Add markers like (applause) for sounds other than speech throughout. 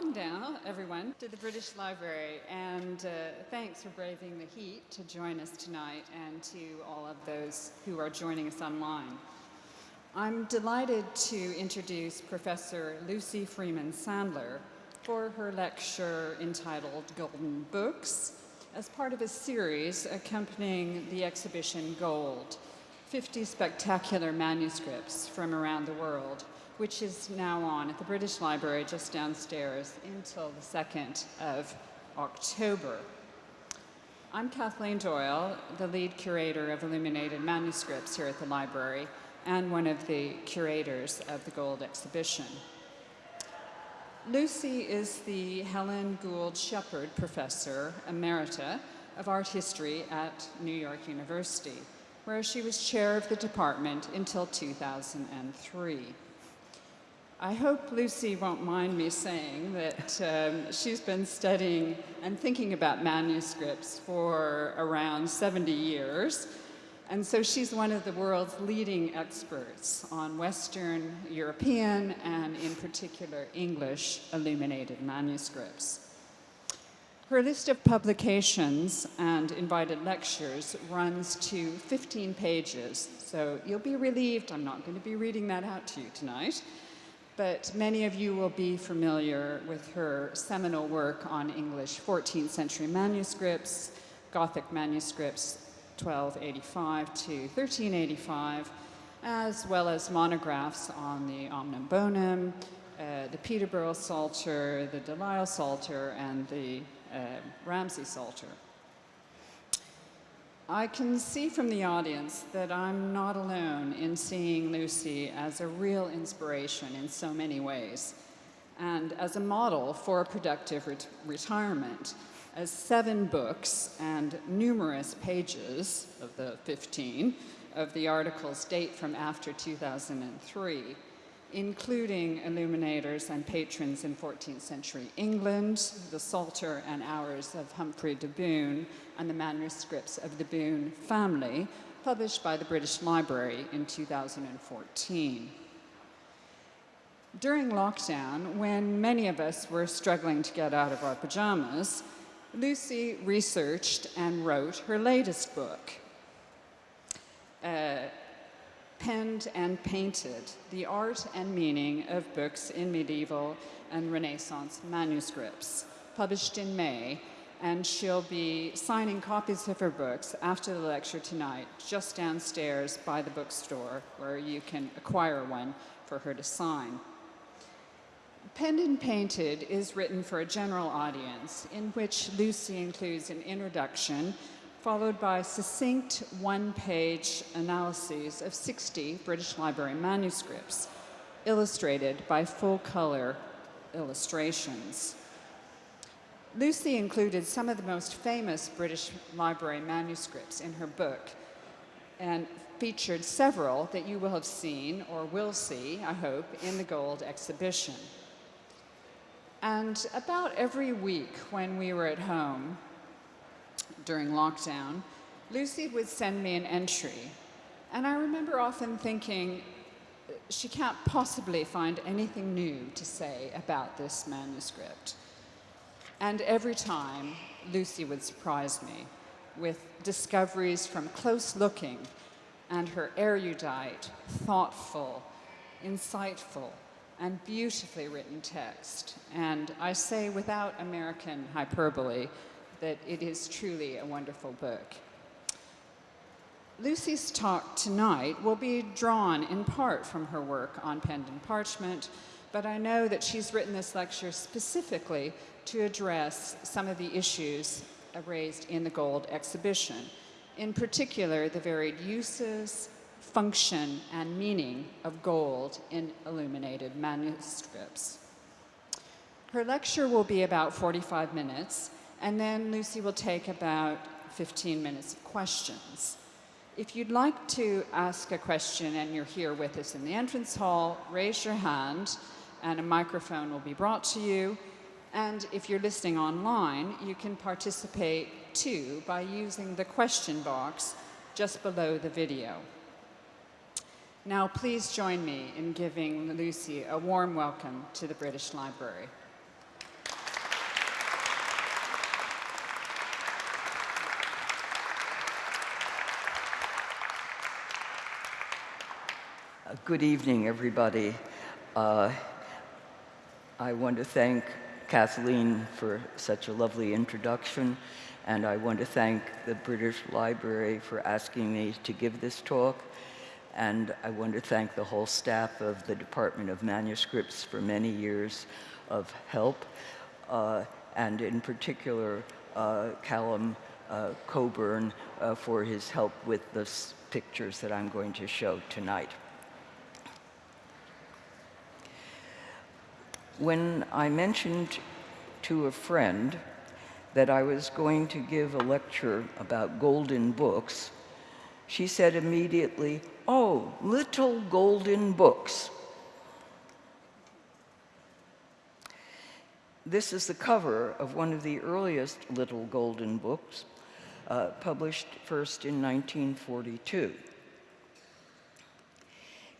welcome down, everyone, to the British Library, and uh, thanks for braving the heat to join us tonight, and to all of those who are joining us online. I'm delighted to introduce Professor Lucy Freeman Sandler for her lecture entitled Golden Books as part of a series accompanying the exhibition Gold, 50 spectacular manuscripts from around the world which is now on at the British Library just downstairs until the 2nd of October. I'm Kathleen Doyle, the lead curator of illuminated manuscripts here at the library and one of the curators of the Gold exhibition. Lucy is the Helen Gould Shepherd Professor Emerita of Art History at New York University, where she was chair of the department until 2003. I hope Lucy won't mind me saying that um, she's been studying and thinking about manuscripts for around 70 years. And so she's one of the world's leading experts on Western European and in particular English illuminated manuscripts. Her list of publications and invited lectures runs to 15 pages, so you'll be relieved I'm not going to be reading that out to you tonight but many of you will be familiar with her seminal work on English 14th century manuscripts, Gothic manuscripts 1285 to 1385, as well as monographs on the Omnium Bonum, uh, the Peterborough Psalter, the Delisle Psalter, and the uh, Ramsey Psalter. I can see from the audience that I'm not alone in seeing Lucy as a real inspiration in so many ways and as a model for a productive ret retirement. As seven books and numerous pages of the 15 of the articles date from after 2003 including illuminators and patrons in 14th century England, the Psalter and Hours of Humphrey de Bohun, and the manuscripts of the Bohun family, published by the British Library in 2014. During lockdown, when many of us were struggling to get out of our pajamas, Lucy researched and wrote her latest book, uh, penned and painted the art and meaning of books in medieval and Renaissance manuscripts, published in May, and she'll be signing copies of her books after the lecture tonight, just downstairs by the bookstore, where you can acquire one for her to sign. Penned and Painted is written for a general audience, in which Lucy includes an introduction followed by succinct one-page analyses of 60 British Library manuscripts, illustrated by full-color illustrations. Lucy included some of the most famous British Library manuscripts in her book and featured several that you will have seen or will see, I hope, in the Gold exhibition. And about every week when we were at home, during lockdown, Lucy would send me an entry. And I remember often thinking, she can't possibly find anything new to say about this manuscript. And every time, Lucy would surprise me with discoveries from close looking and her erudite, thoughtful, insightful, and beautifully written text. And I say without American hyperbole, that it is truly a wonderful book. Lucy's talk tonight will be drawn in part from her work on pen and parchment, but I know that she's written this lecture specifically to address some of the issues raised in the Gold exhibition, in particular the varied uses, function, and meaning of gold in illuminated manuscripts. Her lecture will be about 45 minutes, and then Lucy will take about 15 minutes of questions. If you'd like to ask a question and you're here with us in the entrance hall, raise your hand and a microphone will be brought to you. And if you're listening online, you can participate too by using the question box just below the video. Now please join me in giving Lucy a warm welcome to the British Library. Good evening, everybody. Uh, I want to thank Kathleen for such a lovely introduction, and I want to thank the British Library for asking me to give this talk, and I want to thank the whole staff of the Department of Manuscripts for many years of help, uh, and in particular, uh, Callum uh, Coburn uh, for his help with the pictures that I'm going to show tonight. When I mentioned to a friend that I was going to give a lecture about golden books, she said immediately, oh, little golden books. This is the cover of one of the earliest little golden books, uh, published first in 1942.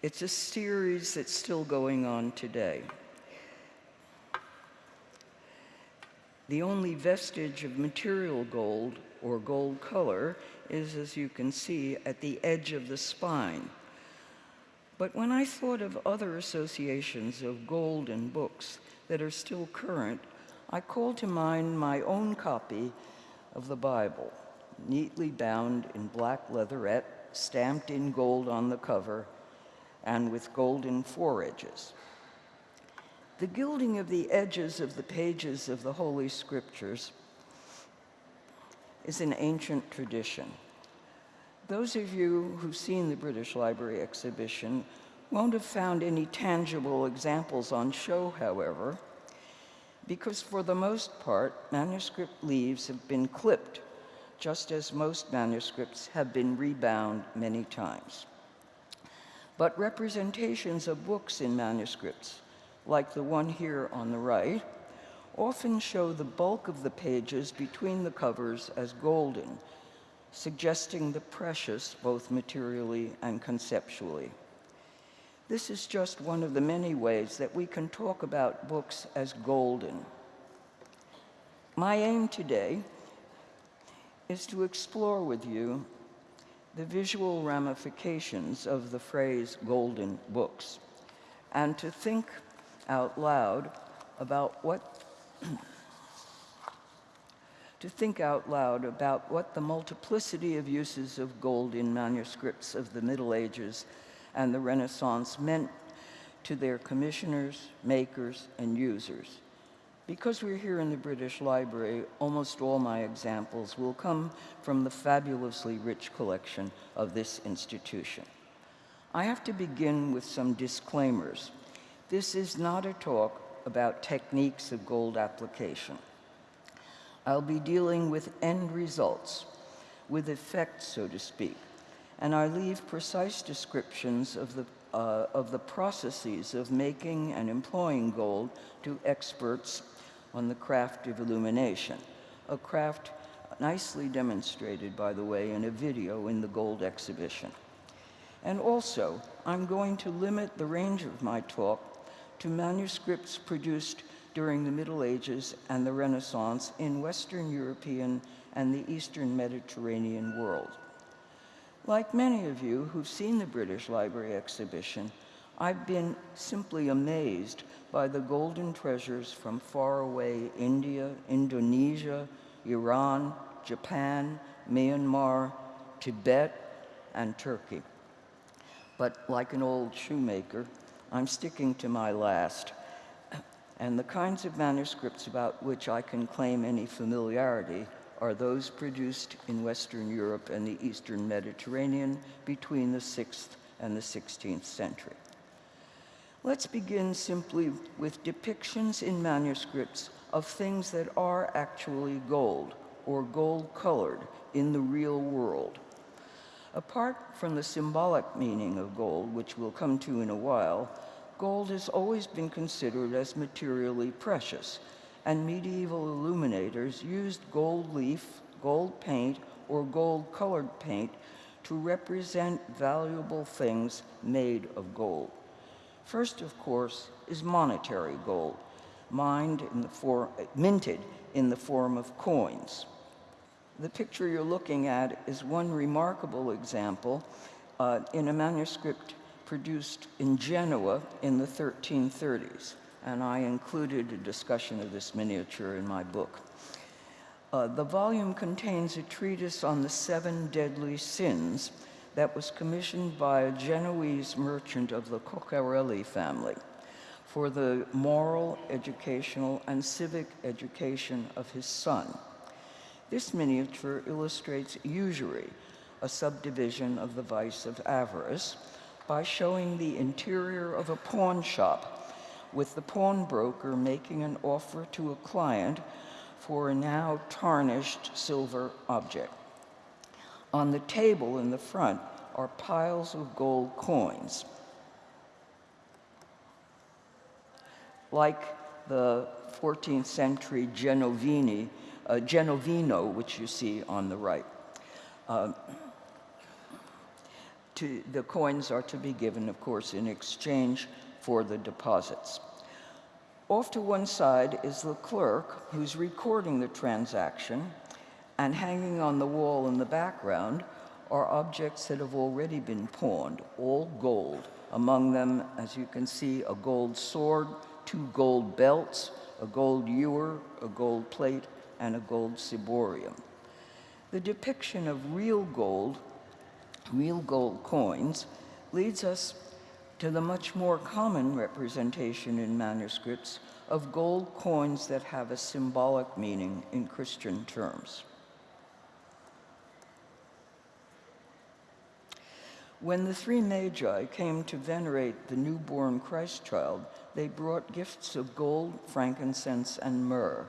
It's a series that's still going on today. The only vestige of material gold or gold color is, as you can see, at the edge of the spine. But when I thought of other associations of gold and books that are still current, I called to mind my own copy of the Bible, neatly bound in black leatherette, stamped in gold on the cover, and with golden foredges. The gilding of the edges of the pages of the Holy Scriptures is an ancient tradition. Those of you who've seen the British Library exhibition won't have found any tangible examples on show, however, because for the most part, manuscript leaves have been clipped, just as most manuscripts have been rebound many times. But representations of books in manuscripts like the one here on the right, often show the bulk of the pages between the covers as golden, suggesting the precious both materially and conceptually. This is just one of the many ways that we can talk about books as golden. My aim today is to explore with you the visual ramifications of the phrase golden books and to think out loud about what to think out loud about what the multiplicity of uses of gold in manuscripts of the Middle Ages and the Renaissance meant to their commissioners, makers, and users. Because we're here in the British Library, almost all my examples will come from the fabulously rich collection of this institution. I have to begin with some disclaimers. This is not a talk about techniques of gold application. I'll be dealing with end results, with effects, so to speak, and I leave precise descriptions of the, uh, of the processes of making and employing gold to experts on the craft of illumination, a craft nicely demonstrated, by the way, in a video in the gold exhibition. And also, I'm going to limit the range of my talk to manuscripts produced during the Middle Ages and the Renaissance in Western European and the Eastern Mediterranean world. Like many of you who've seen the British Library exhibition, I've been simply amazed by the golden treasures from faraway India, Indonesia, Iran, Japan, Myanmar, Tibet, and Turkey. But like an old shoemaker, I'm sticking to my last. And the kinds of manuscripts about which I can claim any familiarity are those produced in Western Europe and the Eastern Mediterranean between the 6th and the 16th century. Let's begin simply with depictions in manuscripts of things that are actually gold or gold-colored in the real world. Apart from the symbolic meaning of gold, which we'll come to in a while, gold has always been considered as materially precious, and medieval illuminators used gold leaf, gold paint, or gold-colored paint to represent valuable things made of gold. First, of course, is monetary gold, mined in the form, minted in the form of coins. The picture you're looking at is one remarkable example uh, in a manuscript produced in Genoa in the 1330s, and I included a discussion of this miniature in my book. Uh, the volume contains a treatise on the seven deadly sins that was commissioned by a Genoese merchant of the Cocharelli family for the moral, educational, and civic education of his son. This miniature illustrates usury, a subdivision of the vice of avarice, by showing the interior of a pawn shop with the pawnbroker making an offer to a client for a now tarnished silver object. On the table in the front are piles of gold coins. Like the 14th century Genovini, uh, Genovino, which you see on the right. Uh, to, the coins are to be given, of course, in exchange for the deposits. Off to one side is the clerk who's recording the transaction, and hanging on the wall in the background are objects that have already been pawned, all gold. Among them, as you can see, a gold sword, two gold belts, a gold ewer, a gold plate, and a gold ciborium. The depiction of real gold, real gold coins, leads us to the much more common representation in manuscripts of gold coins that have a symbolic meaning in Christian terms. When the three magi came to venerate the newborn Christ child, they brought gifts of gold, frankincense, and myrrh.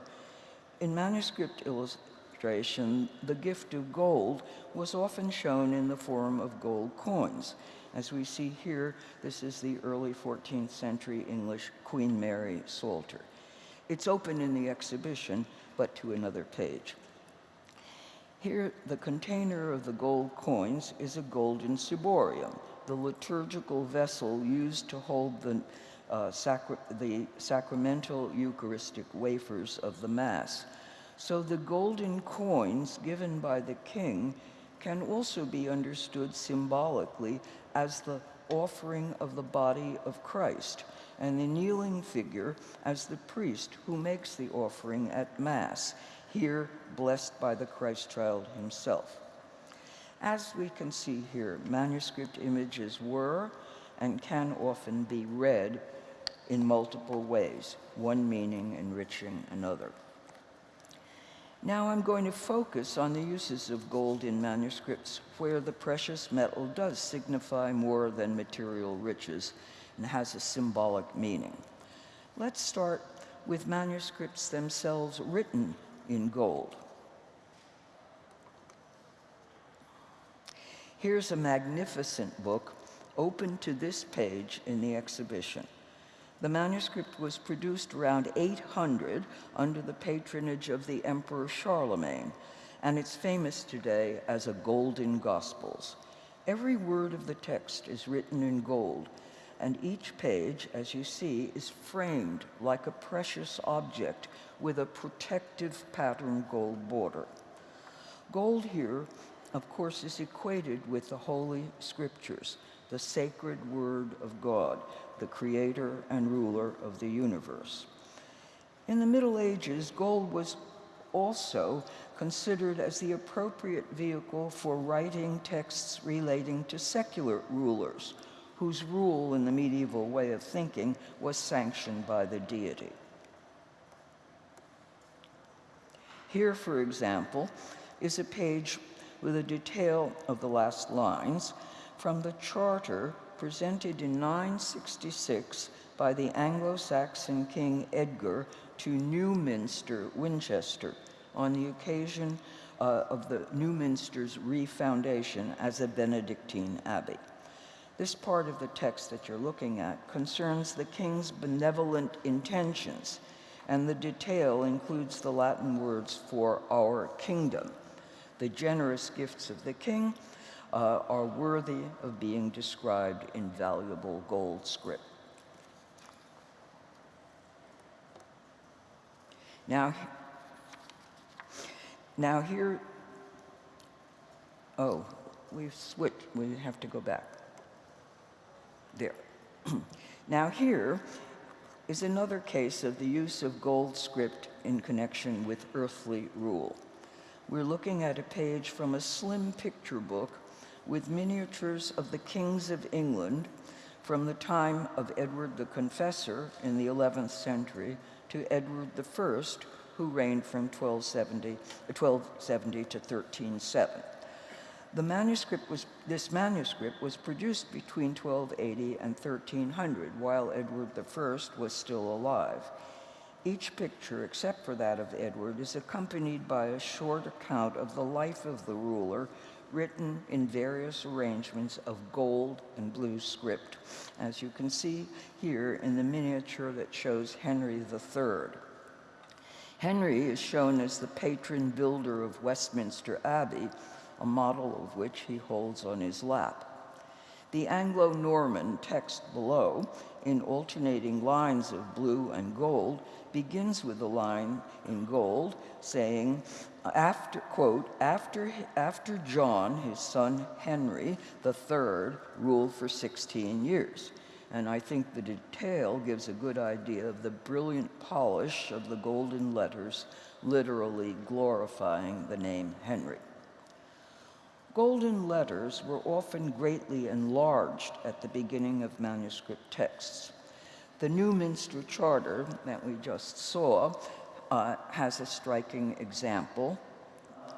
In manuscript illustration, the gift of gold was often shown in the form of gold coins. As we see here, this is the early 14th century English Queen Mary Psalter. It's open in the exhibition, but to another page. Here, the container of the gold coins is a golden ciborium, the liturgical vessel used to hold the, uh, sacra the sacramental Eucharistic wafers of the Mass. So the golden coins given by the king can also be understood symbolically as the offering of the body of Christ, and the kneeling figure as the priest who makes the offering at Mass here blessed by the Christ child himself. As we can see here, manuscript images were and can often be read in multiple ways, one meaning enriching another. Now I'm going to focus on the uses of gold in manuscripts where the precious metal does signify more than material riches and has a symbolic meaning. Let's start with manuscripts themselves written in gold. Here's a magnificent book open to this page in the exhibition. The manuscript was produced around 800 under the patronage of the Emperor Charlemagne, and it's famous today as a Golden Gospels. Every word of the text is written in gold, and each page, as you see, is framed like a precious object with a protective pattern gold border. Gold here, of course, is equated with the Holy Scriptures, the sacred Word of God, the creator and ruler of the universe. In the Middle Ages, gold was also considered as the appropriate vehicle for writing texts relating to secular rulers, whose rule in the medieval way of thinking was sanctioned by the deity. Here, for example, is a page with a detail of the last lines from the charter presented in 966 by the Anglo-Saxon King Edgar to Newminster, Winchester, on the occasion uh, of the Newminster's refoundation as a Benedictine abbey. This part of the text that you're looking at concerns the king's benevolent intentions and the detail includes the Latin words for our kingdom. The generous gifts of the king uh, are worthy of being described in valuable gold script. Now, now here, oh, we've switched, we have to go back. there. (clears throat) now here is another case of the use of gold script in connection with earthly rule. We're looking at a page from a slim picture book with miniatures of the kings of England from the time of Edward the Confessor in the 11th century to Edward I, who reigned from 1270, 1270 to 1307. The manuscript was, this manuscript was produced between 1280 and 1300, while Edward I was still alive. Each picture, except for that of Edward, is accompanied by a short account of the life of the ruler, written in various arrangements of gold and blue script, as you can see here in the miniature that shows Henry III. Henry is shown as the patron builder of Westminster Abbey, a model of which he holds on his lap. The Anglo-Norman text below, in alternating lines of blue and gold, begins with a line in gold saying, after, quote, after, after John, his son Henry III, ruled for 16 years. And I think the detail gives a good idea of the brilliant polish of the golden letters, literally glorifying the name Henry. Golden letters were often greatly enlarged at the beginning of manuscript texts. The Newminster Charter that we just saw uh, has a striking example.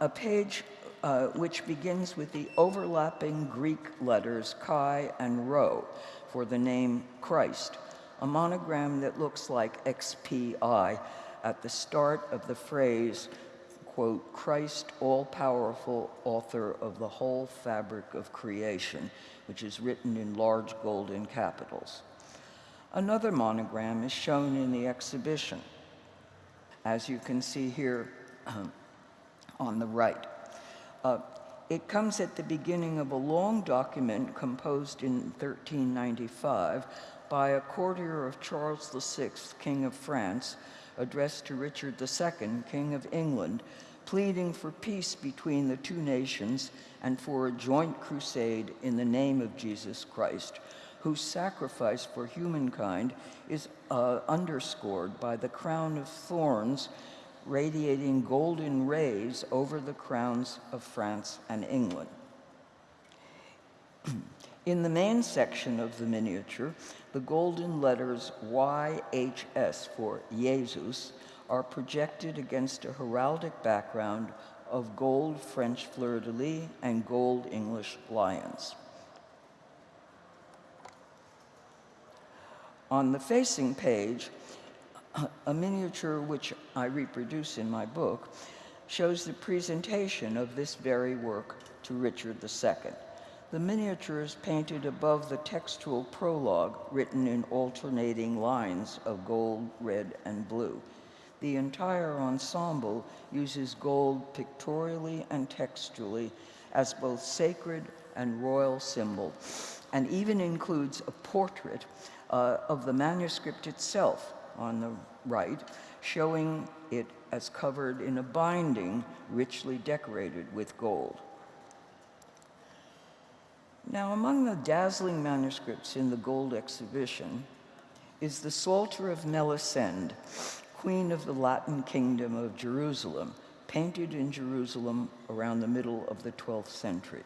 A page uh, which begins with the overlapping Greek letters chi and rho for the name Christ, a monogram that looks like XPI at the start of the phrase quote, Christ, all powerful author of the whole fabric of creation, which is written in large golden capitals. Another monogram is shown in the exhibition, as you can see here um, on the right. Uh, it comes at the beginning of a long document composed in 1395 by a courtier of Charles VI, King of France, addressed to Richard II, King of England, pleading for peace between the two nations and for a joint crusade in the name of Jesus Christ, whose sacrifice for humankind is uh, underscored by the crown of thorns radiating golden rays over the crowns of France and England. (clears throat) In the main section of the miniature, the golden letters YHS for Jesus are projected against a heraldic background of gold French fleur-de-lis and gold English lions. On the facing page, a miniature which I reproduce in my book shows the presentation of this very work to Richard II. The miniature is painted above the textual prologue written in alternating lines of gold, red, and blue. The entire ensemble uses gold pictorially and textually as both sacred and royal symbol, and even includes a portrait uh, of the manuscript itself on the right, showing it as covered in a binding richly decorated with gold. Now, among the dazzling manuscripts in the gold exhibition is the Psalter of Melisende, queen of the Latin kingdom of Jerusalem, painted in Jerusalem around the middle of the 12th century.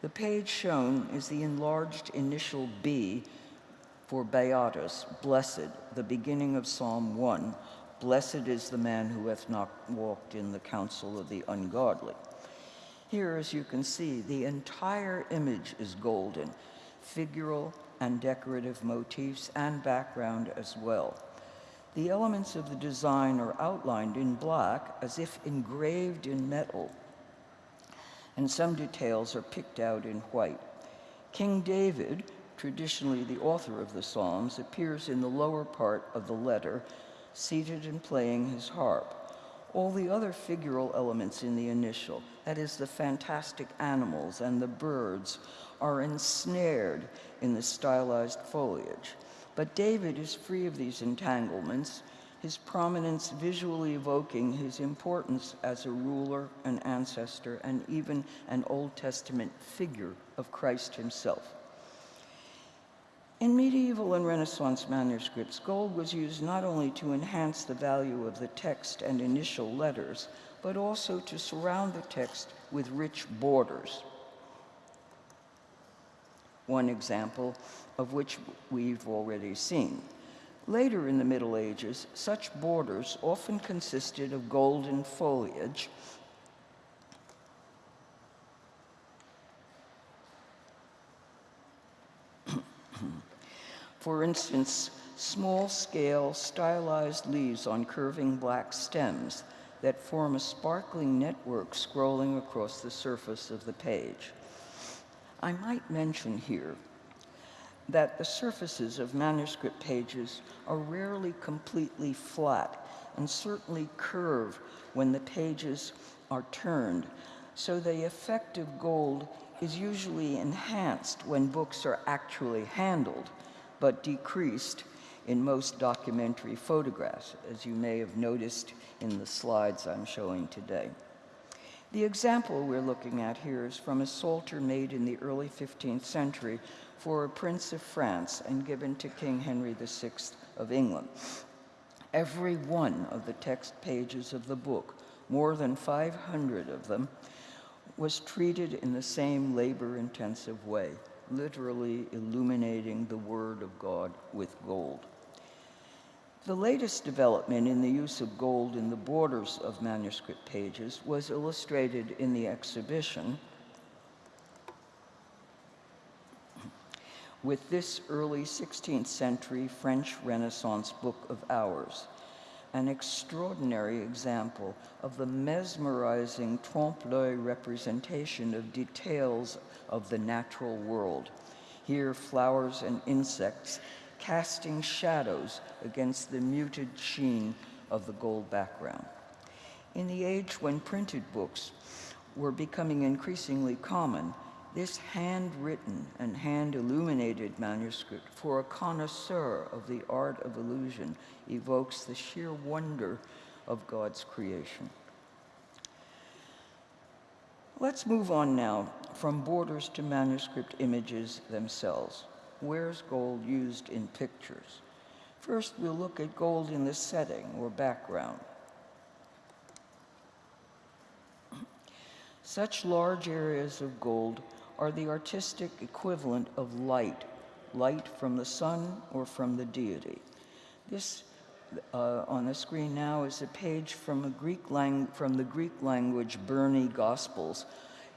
The page shown is the enlarged initial B for Beatus, blessed, the beginning of Psalm 1. Blessed is the man who hath not walked in the counsel of the ungodly. Here, as you can see, the entire image is golden, figural and decorative motifs and background as well. The elements of the design are outlined in black as if engraved in metal, and some details are picked out in white. King David, traditionally the author of the Psalms, appears in the lower part of the letter, seated and playing his harp. All the other figural elements in the initial, that is, the fantastic animals and the birds, are ensnared in the stylized foliage. But David is free of these entanglements, his prominence visually evoking his importance as a ruler, an ancestor, and even an Old Testament figure of Christ himself. In medieval and Renaissance manuscripts, gold was used not only to enhance the value of the text and initial letters, but also to surround the text with rich borders. One example of which we've already seen. Later in the Middle Ages, such borders often consisted of golden foliage For instance, small-scale stylized leaves on curving black stems that form a sparkling network scrolling across the surface of the page. I might mention here that the surfaces of manuscript pages are rarely completely flat and certainly curve when the pages are turned, so the effect of gold is usually enhanced when books are actually handled but decreased in most documentary photographs, as you may have noticed in the slides I'm showing today. The example we're looking at here is from a psalter made in the early 15th century for a prince of France and given to King Henry VI of England. Every one of the text pages of the book, more than 500 of them, was treated in the same labor-intensive way literally illuminating the Word of God with gold. The latest development in the use of gold in the borders of manuscript pages was illustrated in the exhibition with this early 16th century French Renaissance book of hours, an extraordinary example of the mesmerizing trompe-l'oeil representation of details of the natural world. Here, flowers and insects casting shadows against the muted sheen of the gold background. In the age when printed books were becoming increasingly common, this handwritten and hand-illuminated manuscript for a connoisseur of the art of illusion evokes the sheer wonder of God's creation. Let's move on now from borders to manuscript images themselves. Where's gold used in pictures? First, we'll look at gold in the setting or background. Such large areas of gold are the artistic equivalent of light, light from the sun or from the deity. This uh, on the screen now is a page from, a Greek from the Greek language Burney Gospels.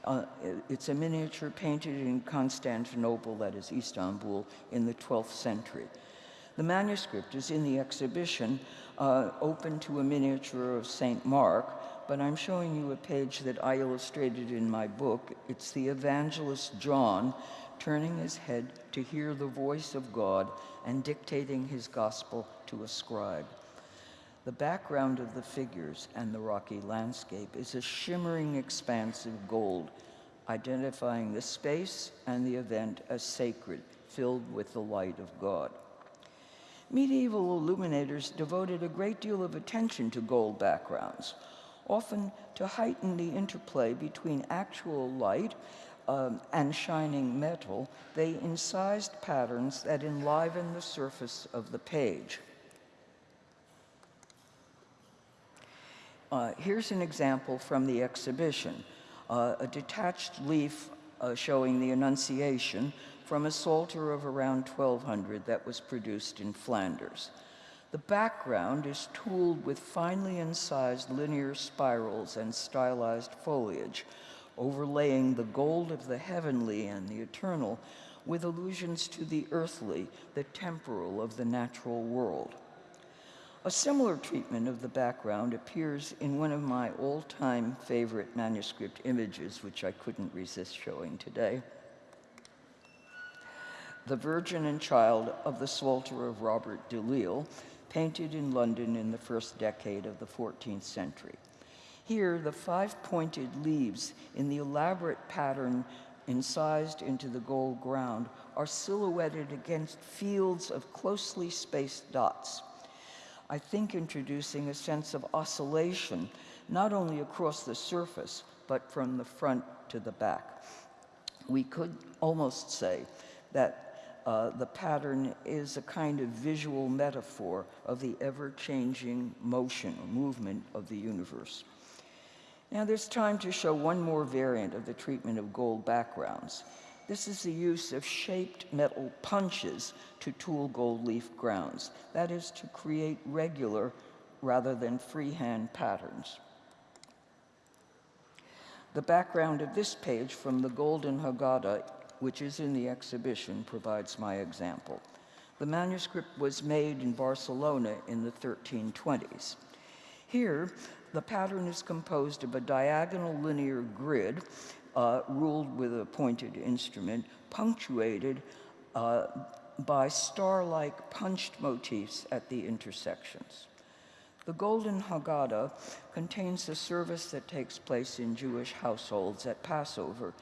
Uh, it's a miniature painted in Constantinople, that is Istanbul, in the 12th century. The manuscript is in the exhibition, uh, open to a miniature of St. Mark, but I'm showing you a page that I illustrated in my book. It's the evangelist John turning his head to hear the voice of God and dictating his gospel to a scribe. The background of the figures and the rocky landscape is a shimmering expanse of gold, identifying the space and the event as sacred, filled with the light of God. Medieval illuminators devoted a great deal of attention to gold backgrounds, often to heighten the interplay between actual light um, and shining metal, they incised patterns that enliven the surface of the page. Uh, here's an example from the exhibition, uh, a detached leaf uh, showing the Annunciation from a Psalter of around 1200 that was produced in Flanders. The background is tooled with finely incised linear spirals and stylized foliage, overlaying the gold of the heavenly and the eternal with allusions to the earthly, the temporal of the natural world. A similar treatment of the background appears in one of my all-time favorite manuscript images, which I couldn't resist showing today. The Virgin and Child of the Psalter of Robert de Lisle, painted in London in the first decade of the 14th century. Here, the five-pointed leaves in the elaborate pattern incised into the gold ground are silhouetted against fields of closely spaced dots. I think introducing a sense of oscillation, not only across the surface, but from the front to the back. We could almost say that uh, the pattern is a kind of visual metaphor of the ever-changing motion or movement of the universe. Now there's time to show one more variant of the treatment of gold backgrounds. This is the use of shaped metal punches to tool gold leaf grounds. That is to create regular rather than freehand patterns. The background of this page from the Golden Haggadah, which is in the exhibition, provides my example. The manuscript was made in Barcelona in the 1320s. Here, the pattern is composed of a diagonal linear grid uh, ruled with a pointed instrument, punctuated uh, by star-like punched motifs at the intersections. The Golden Haggadah contains the service that takes place in Jewish households at Passover,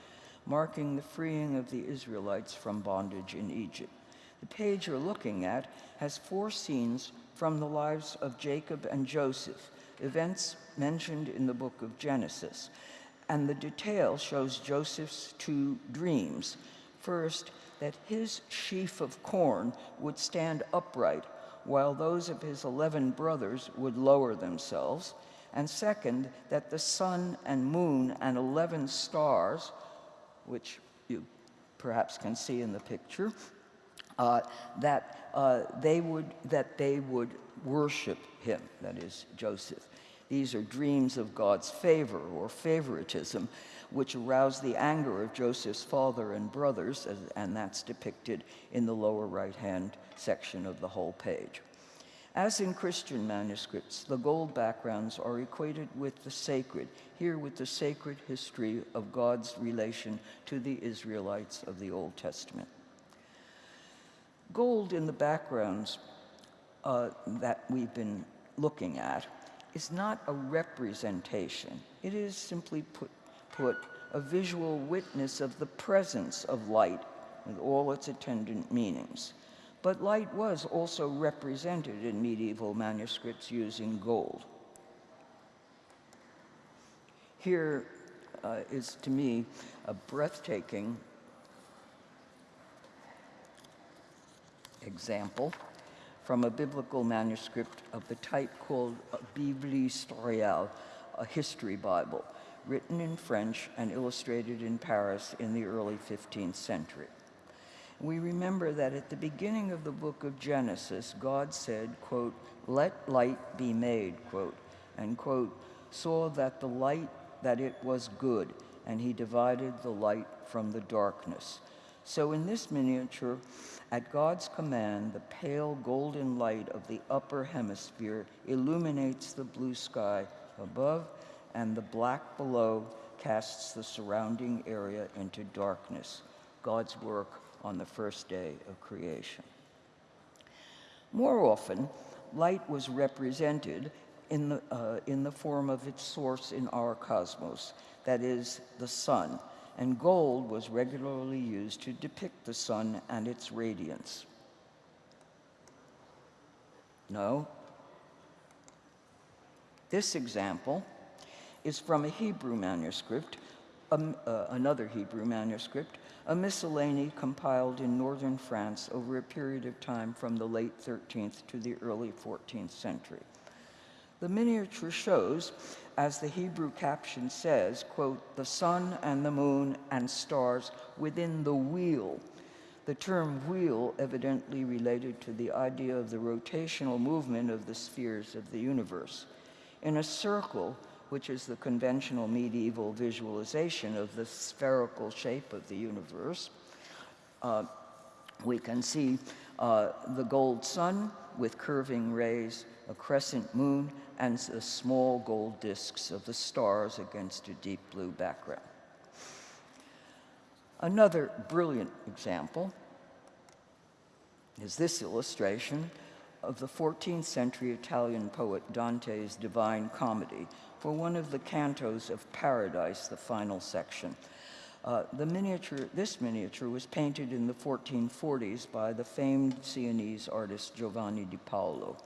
marking the freeing of the Israelites from bondage in Egypt. The page you're looking at has four scenes from the lives of Jacob and Joseph, events mentioned in the book of Genesis. And the detail shows Joseph's two dreams. First, that his sheaf of corn would stand upright while those of his 11 brothers would lower themselves. And second, that the sun and moon and 11 stars, which you perhaps can see in the picture, uh, that, uh, they would, that they would worship him, that is, Joseph. These are dreams of God's favor or favoritism, which aroused the anger of Joseph's father and brothers, and that's depicted in the lower right-hand section of the whole page. As in Christian manuscripts, the gold backgrounds are equated with the sacred, here with the sacred history of God's relation to the Israelites of the Old Testament. Gold in the backgrounds uh, that we've been looking at is not a representation. It is simply put, put a visual witness of the presence of light with all its attendant meanings. But light was also represented in medieval manuscripts using gold. Here uh, is, to me, a breathtaking example from a biblical manuscript of the type called Bible Historiale, a history Bible, written in French and illustrated in Paris in the early 15th century. We remember that at the beginning of the book of Genesis, God said, quote, let light be made, quote, and quote, saw that the light, that it was good, and he divided the light from the darkness. So in this miniature, at God's command, the pale golden light of the upper hemisphere illuminates the blue sky above, and the black below casts the surrounding area into darkness. God's work on the first day of creation. More often, light was represented in the, uh, in the form of its source in our cosmos, that is, the sun, and gold was regularly used to depict the sun and its radiance. No. This example is from a Hebrew manuscript, um, uh, another Hebrew manuscript, a miscellany compiled in northern France over a period of time from the late 13th to the early 14th century. The miniature shows as the Hebrew caption says, quote, the sun and the moon and stars within the wheel. The term wheel evidently related to the idea of the rotational movement of the spheres of the universe. In a circle, which is the conventional medieval visualization of the spherical shape of the universe, uh, we can see uh, the gold sun with curving rays, a crescent moon, and the small gold disks of the stars against a deep blue background. Another brilliant example is this illustration of the 14th century Italian poet Dante's Divine Comedy for one of the cantos of Paradise, the final section. Uh, the miniature, this miniature was painted in the 1440s by the famed Sienese artist Giovanni di Paolo.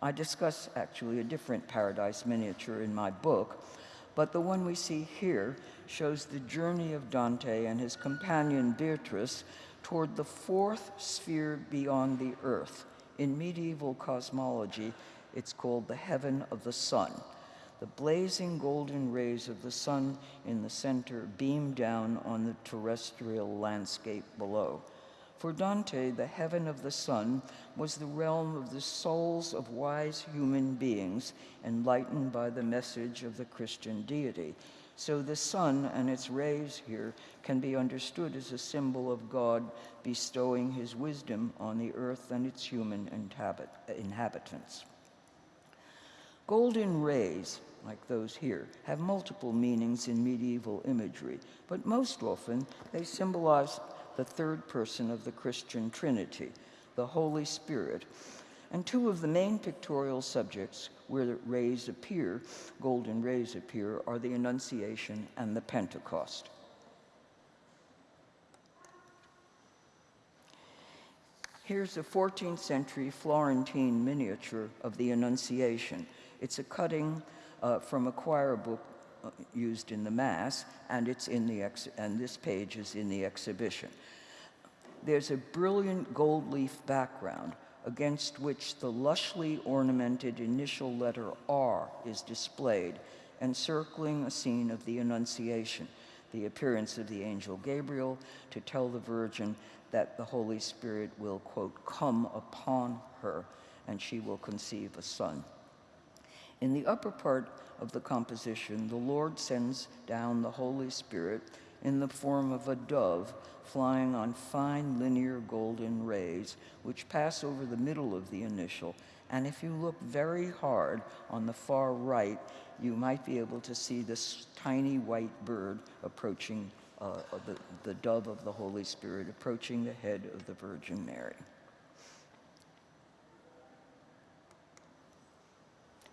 I discuss actually a different paradise miniature in my book, but the one we see here shows the journey of Dante and his companion Beatrice toward the fourth sphere beyond the earth. In medieval cosmology, it's called the heaven of the sun. The blazing golden rays of the sun in the center beam down on the terrestrial landscape below. For Dante, the heaven of the sun was the realm of the souls of wise human beings enlightened by the message of the Christian deity. So the sun and its rays here can be understood as a symbol of God bestowing his wisdom on the earth and its human inhabitants. Golden rays, like those here, have multiple meanings in medieval imagery, but most often they symbolize the third person of the Christian Trinity, the Holy Spirit. And two of the main pictorial subjects where the rays appear, golden rays appear, are the Annunciation and the Pentecost. Here's a 14th century Florentine miniature of the Annunciation. It's a cutting uh, from a choir book uh, used in the Mass, and, it's in the ex- and this page is in the exhibition. There's a brilliant gold leaf background against which the lushly ornamented initial letter R is displayed, encircling a scene of the Annunciation, the appearance of the angel Gabriel to tell the Virgin that the Holy Spirit will, quote, come upon her and she will conceive a son. In the upper part of the composition, the Lord sends down the Holy Spirit in the form of a dove flying on fine linear golden rays, which pass over the middle of the initial. And if you look very hard on the far right, you might be able to see this tiny white bird approaching uh, the, the dove of the Holy Spirit, approaching the head of the Virgin Mary.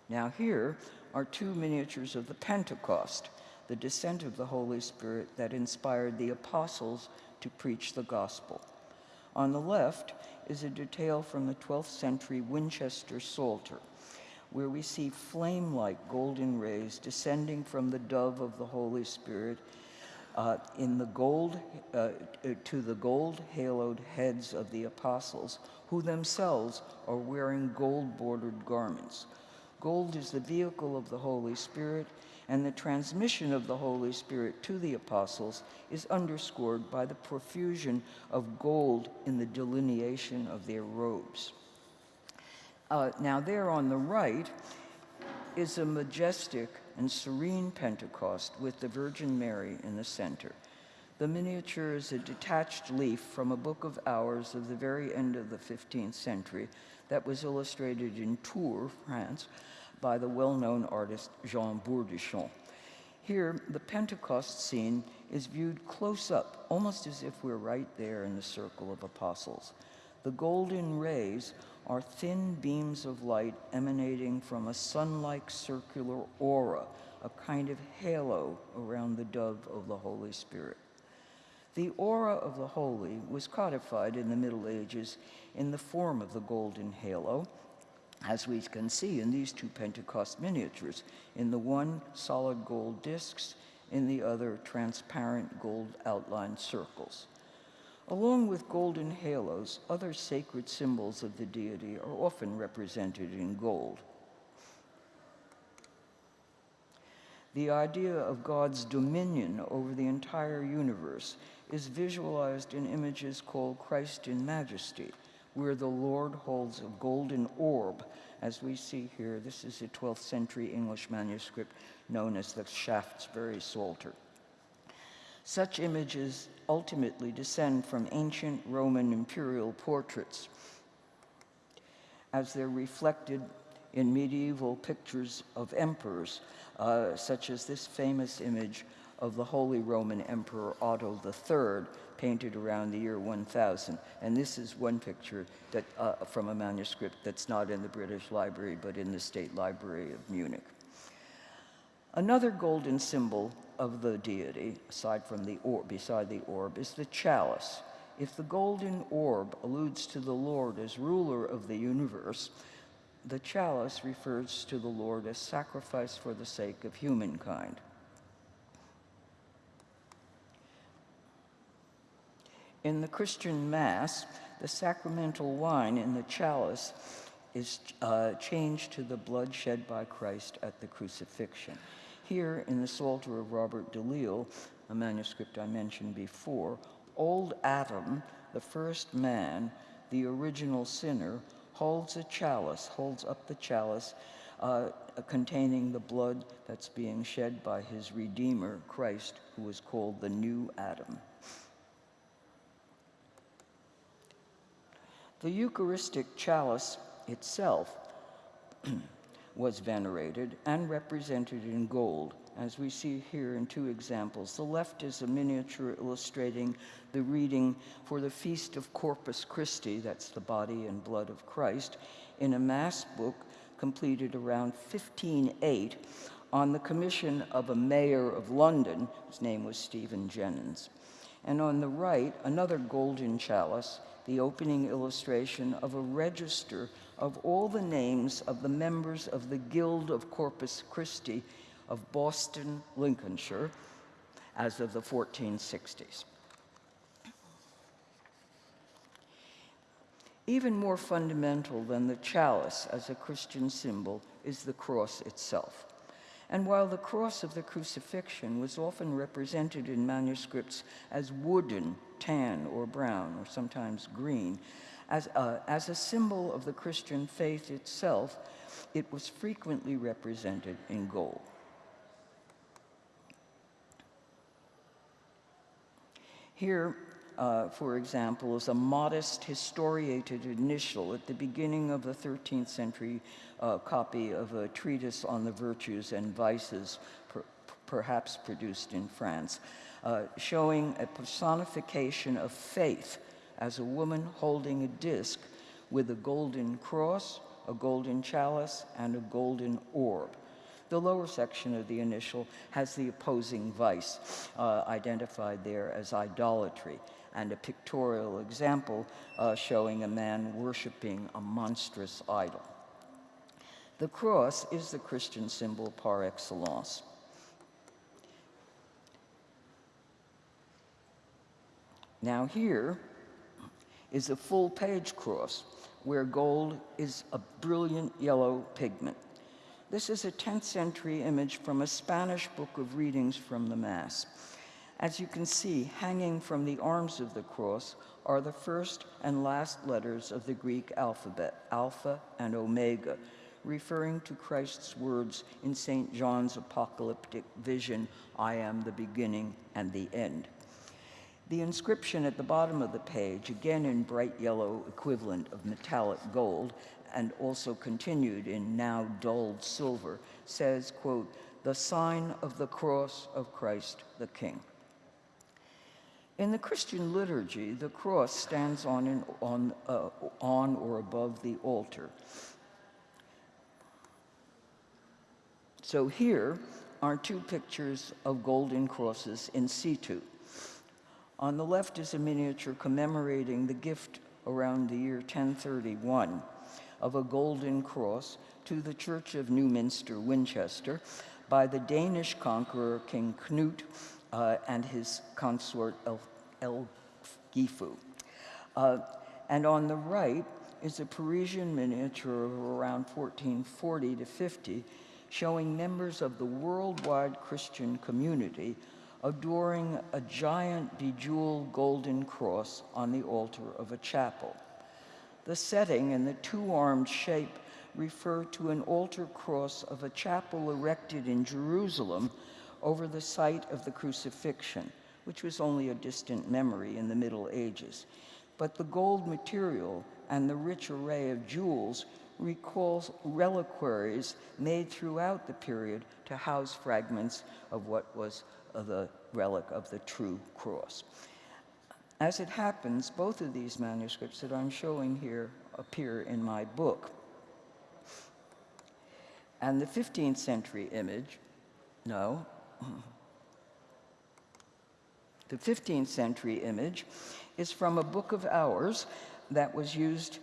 Now, here are two miniatures of the Pentecost, the descent of the Holy Spirit that inspired the apostles to preach the gospel. On the left is a detail from the 12th century Winchester Psalter, where we see flame like golden rays descending from the dove of the Holy Spirit uh, in the gold, uh, to the gold haloed heads of the apostles, who themselves are wearing gold bordered garments. Gold is the vehicle of the Holy Spirit, and the transmission of the Holy Spirit to the apostles is underscored by the profusion of gold in the delineation of their robes. Uh, now, there on the right is a majestic and serene Pentecost with the Virgin Mary in the center. The miniature is a detached leaf from a book of hours of the very end of the 15th century that was illustrated in Tours, France, by the well-known artist Jean Bourdichon. Here, the Pentecost scene is viewed close up, almost as if we're right there in the circle of apostles. The golden rays are thin beams of light emanating from a sun-like circular aura, a kind of halo around the dove of the Holy Spirit. The aura of the holy was codified in the Middle Ages in the form of the golden halo, as we can see in these two Pentecost miniatures. In the one, solid gold discs, in the other, transparent gold outlined circles. Along with golden halos, other sacred symbols of the deity are often represented in gold. The idea of God's dominion over the entire universe is visualized in images called Christ in Majesty, where the Lord holds a golden orb, as we see here. This is a 12th century English manuscript known as the Shaftesbury Psalter. Such images ultimately descend from ancient Roman imperial portraits as they're reflected in medieval pictures of emperors, uh, such as this famous image of the Holy Roman Emperor Otto III, painted around the year 1000. And this is one picture that, uh, from a manuscript that's not in the British Library, but in the State Library of Munich. Another golden symbol of the deity, aside from the orb, beside the orb, is the chalice. If the golden orb alludes to the Lord as ruler of the universe, the chalice refers to the Lord as sacrifice for the sake of humankind. In the Christian Mass, the sacramental wine in the chalice is uh, changed to the blood shed by Christ at the crucifixion. Here in the Psalter of Robert de Lisle, a manuscript I mentioned before, old Adam, the first man, the original sinner, holds a chalice, holds up the chalice uh, containing the blood that's being shed by his Redeemer, Christ, who is called the new Adam. The Eucharistic chalice itself (clears throat) was venerated and represented in gold, as we see here in two examples. The left is a miniature illustrating the reading for the Feast of Corpus Christi, that's the body and blood of Christ, in a Mass book completed around 1508 on the commission of a mayor of London, his name was Stephen Jennings. And on the right, another golden chalice the opening illustration of a register of all the names of the members of the Guild of Corpus Christi of Boston, Lincolnshire, as of the 1460s. Even more fundamental than the chalice as a Christian symbol is the cross itself. And while the cross of the crucifixion was often represented in manuscripts as wooden, tan, or brown, or sometimes green, as a, as a symbol of the Christian faith itself, it was frequently represented in gold. Here, uh, for example, is a modest historiated initial at the beginning of the 13th century uh, copy of a treatise on the virtues and vices, per perhaps produced in France, uh, showing a personification of faith as a woman holding a disc with a golden cross, a golden chalice, and a golden orb. The lower section of the initial has the opposing vice, uh, identified there as idolatry, and a pictorial example uh, showing a man worshiping a monstrous idol. The cross is the Christian symbol par excellence. Now here is a full page cross where gold is a brilliant yellow pigment. This is a 10th century image from a Spanish book of readings from the Mass. As you can see, hanging from the arms of the cross are the first and last letters of the Greek alphabet, Alpha and Omega, referring to Christ's words in St. John's apocalyptic vision, I am the beginning and the end. The inscription at the bottom of the page, again in bright yellow equivalent of metallic gold, and also continued in now dulled silver, says, quote, the sign of the cross of Christ the King. In the Christian liturgy, the cross stands on, in, on, uh, on or above the altar. So here are two pictures of golden crosses in situ. On the left is a miniature commemorating the gift around the year 1031 of a golden cross to the Church of Newminster, Winchester, by the Danish conqueror King Knut uh, and his consort El Elgifu. Uh, and on the right is a Parisian miniature of around 1440 to 50 showing members of the worldwide Christian community adoring a giant bejeweled golden cross on the altar of a chapel. The setting and the two-armed shape refer to an altar cross of a chapel erected in Jerusalem over the site of the crucifixion, which was only a distant memory in the Middle Ages. But the gold material and the rich array of jewels recalls reliquaries made throughout the period to house fragments of what was the relic of the true cross. As it happens, both of these manuscripts that I'm showing here appear in my book. And the 15th century image, no, the 15th century image is from a book of hours that was used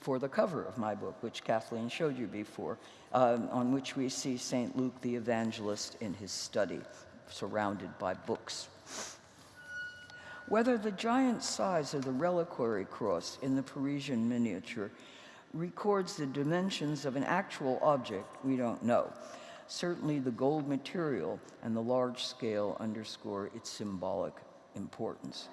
for the cover of my book, which Kathleen showed you before, um, on which we see St. Luke the evangelist in his study, surrounded by books. Whether the giant size of the reliquary cross in the Parisian miniature records the dimensions of an actual object, we don't know. Certainly, the gold material and the large scale underscore its symbolic importance.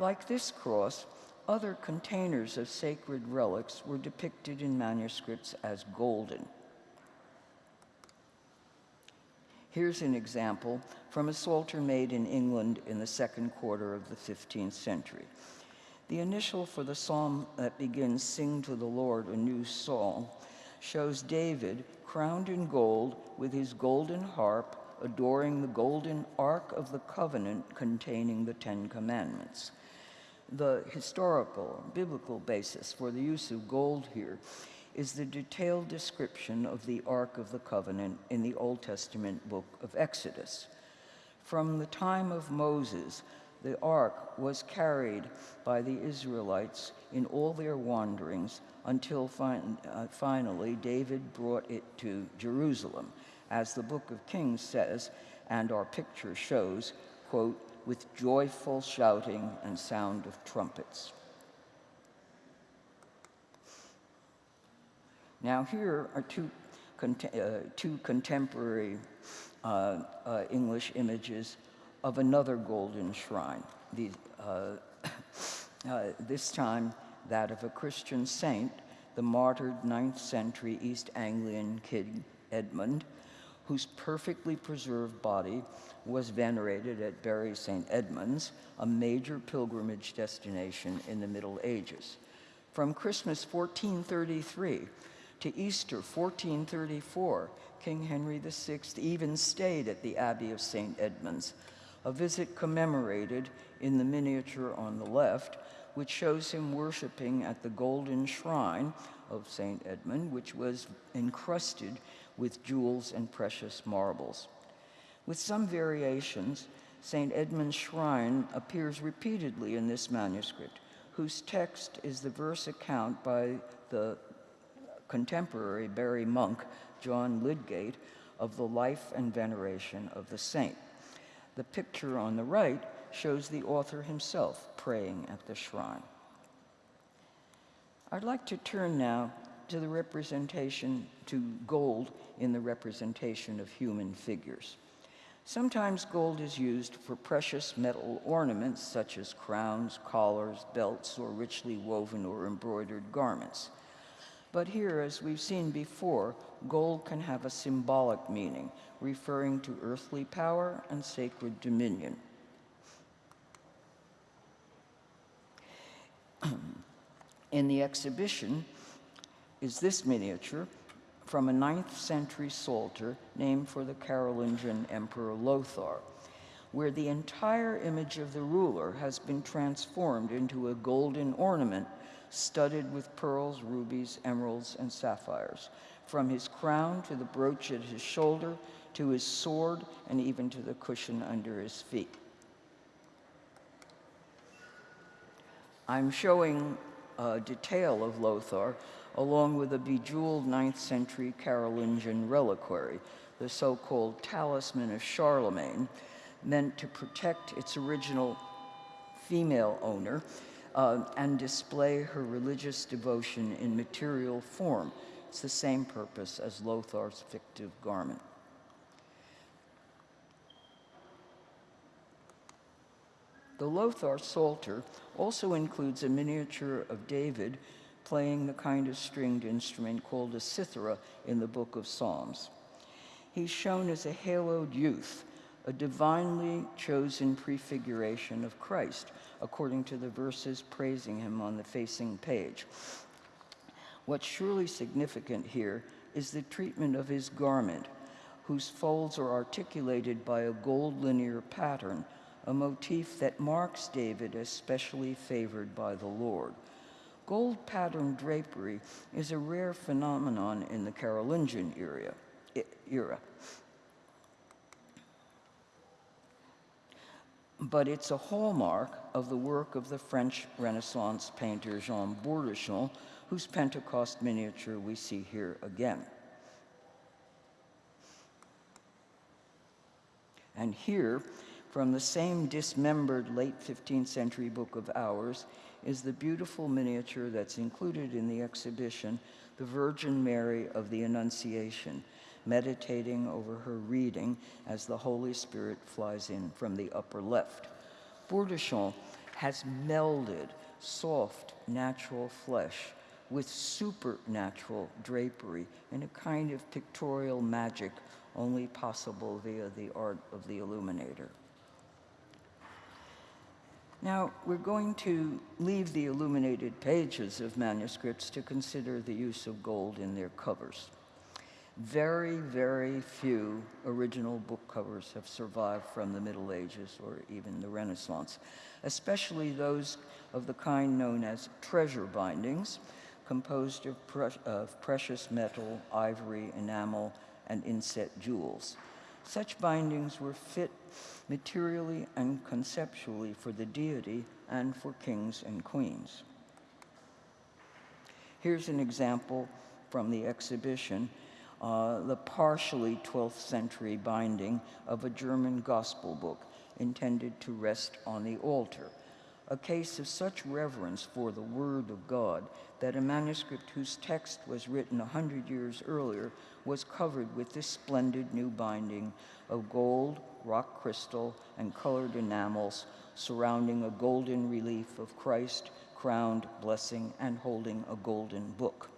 Like this cross, other containers of sacred relics were depicted in manuscripts as golden. Here's an example from a psalter made in England in the second quarter of the 15th century. The initial for the psalm that begins, Sing to the Lord a new song, shows David crowned in gold with his golden harp, adoring the golden Ark of the Covenant containing the Ten Commandments. The historical, biblical basis for the use of gold here is the detailed description of the Ark of the Covenant in the Old Testament book of Exodus. From the time of Moses, the ark was carried by the Israelites in all their wanderings until fin- uh, finally David brought it to Jerusalem, as the book of Kings says, and our picture shows, quote, with joyful shouting and sound of trumpets. Now, here are two, uh, two contemporary uh, uh, English images of another golden shrine. The, uh, (coughs) uh, this time, that of a Christian saint, the martyred 9th century East Anglian King Edmund, whose perfectly preserved body was venerated at Bury St. Edmunds, a major pilgrimage destination in the Middle Ages. From Christmas 1433 to Easter 1434, King Henry VI even stayed at the Abbey of St. Edmunds, a visit commemorated in the miniature on the left, which shows him worshiping at the golden shrine of St. Edmund, which was encrusted with jewels and precious marbles. With some variations, St. Edmund's shrine appears repeatedly in this manuscript, whose text is the verse account by the contemporary Bury monk, John Lydgate, of the life and veneration of the saint. The picture on the right shows the author himself praying at the shrine. I'd like to turn now to the representation, to gold in the representation of human figures. Sometimes gold is used for precious metal ornaments such as crowns, collars, belts, or richly woven or embroidered garments. But here, as we've seen before, gold can have a symbolic meaning, referring to earthly power and sacred dominion. (clears throat) In the exhibition is this miniature from a 9th century psalter named for the Carolingian Emperor Lothar, where the entire image of the ruler has been transformed into a golden ornament studded with pearls, rubies, emeralds, and sapphires, from his crown to the brooch at his shoulder, to his sword, and even to the cushion under his feet. I'm showing a detail of Lothar along with a bejeweled 9th century Carolingian reliquary, the so called Talisman of Charlemagne, meant to protect its original female owner uh, and display her religious devotion in material form. It's the same purpose as Lothar's fictive garment. The Lothar Psalter also includes a miniature of David playing the kind of stringed instrument called a cithara in the book of Psalms. He's shown as a haloed youth, a divinely chosen prefiguration of Christ, according to the verses praising him on the facing page. What's surely significant here is the treatment of his garment, whose folds are articulated by a gold linear pattern, a motif that marks David as specially favored by the Lord. Gold patterned drapery is a rare phenomenon in the Carolingian era. era. But it's a hallmark of the work of the French Renaissance painter Jean Bourdichon, whose Pentecost miniature we see here again. And here From the same dismembered late 15th century book of Hours is the beautiful miniature that's included in the exhibition, The Virgin Mary of the Annunciation, meditating over her reading as the Holy Spirit flies in from the upper left. Bourdichon has melded soft, natural flesh with supernatural drapery in a kind of pictorial magic only possible via the art of the illuminator. Now, we're going to leave the illuminated pages of manuscripts to consider the use of gold in their covers. Very, very few original book covers have survived from the Middle Ages or even the Renaissance, especially those of the kind known as treasure bindings, composed of, pre of precious metal, ivory, enamel, and inset jewels. Such bindings were fit materially and conceptually for the deity and for kings and queens. Here's an example from the exhibition, uh, the partially 12th century binding of a German gospel book intended to rest on the altar a case of such reverence for the Word of God that a manuscript whose text was written a hundred years earlier was covered with this splendid new binding of gold, rock crystal, and colored enamels surrounding a golden relief of Christ crowned, blessing, and holding a golden book.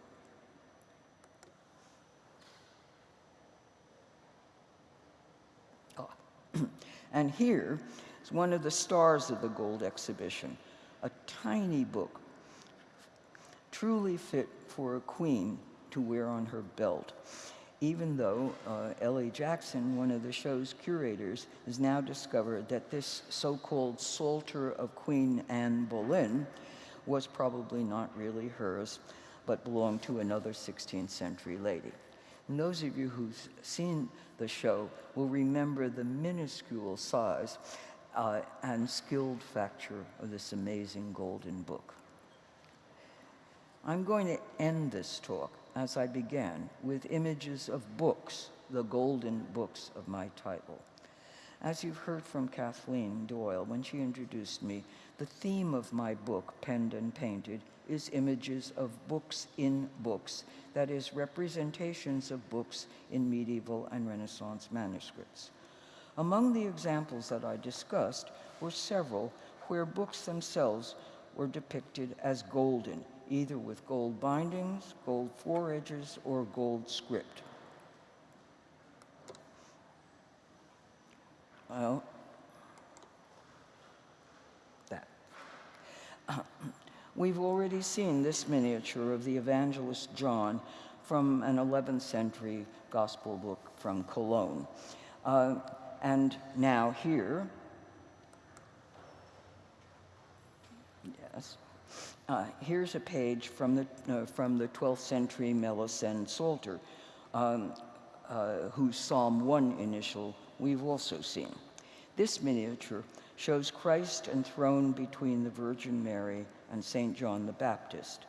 Oh. (clears throat) and here it's one of the stars of the Gold exhibition, a tiny book, truly fit for a queen to wear on her belt. Even though uh, Ellie Jackson, one of the show's curators, has now discovered that this so-called Psalter of Queen Anne Boleyn was probably not really hers, but belonged to another 16th century lady. And those of you who've seen the show will remember the minuscule size uh, and skilled facture of this amazing golden book. I'm going to end this talk, as I began, with images of books, the golden books of my title. As you've heard from Kathleen Doyle when she introduced me, the theme of my book, Penned and Painted, is images of books in books, that is, representations of books in medieval and Renaissance manuscripts. Among the examples that I discussed were several where books themselves were depicted as golden, either with gold bindings, gold foredges, or gold script. Well, that. (clears throat) We've already seen this miniature of the evangelist John from an 11th century gospel book from Cologne. Uh, and now here, yes, uh, here's a page from the, uh, from the 12th century Melisende Psalter, um, uh, whose Psalm 1 initial we've also seen. This miniature shows Christ enthroned between the Virgin Mary and St. John the Baptist.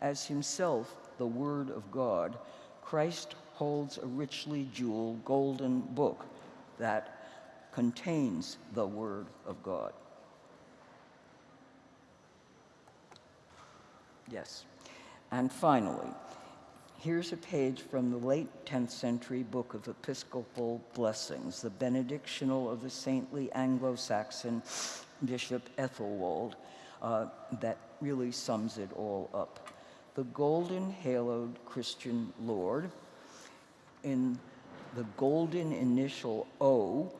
As himself the Word of God, Christ holds a richly jeweled golden book that contains the Word of God. Yes. And finally, here's a page from the late 10th century book of Episcopal Blessings, the benedictional of the saintly Anglo-Saxon Bishop Ethelwold, uh, that really sums it all up. The golden haloed Christian Lord, in the golden initial O,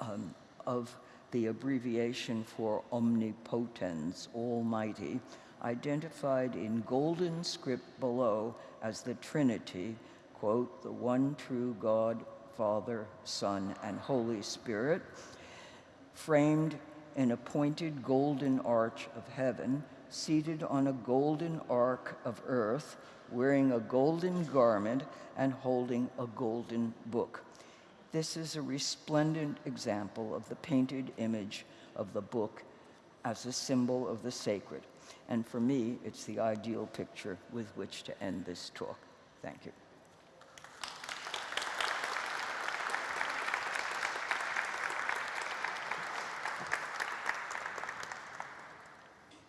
um, of the abbreviation for omnipotens, almighty, identified in golden script below as the Trinity, quote, the one true God, Father, Son, and Holy Spirit, framed in a pointed golden arch of heaven, seated on a golden ark of earth, wearing a golden garment and holding a golden book. This is a resplendent example of the painted image of the book as a symbol of the sacred. And for me, it's the ideal picture with which to end this talk. Thank you.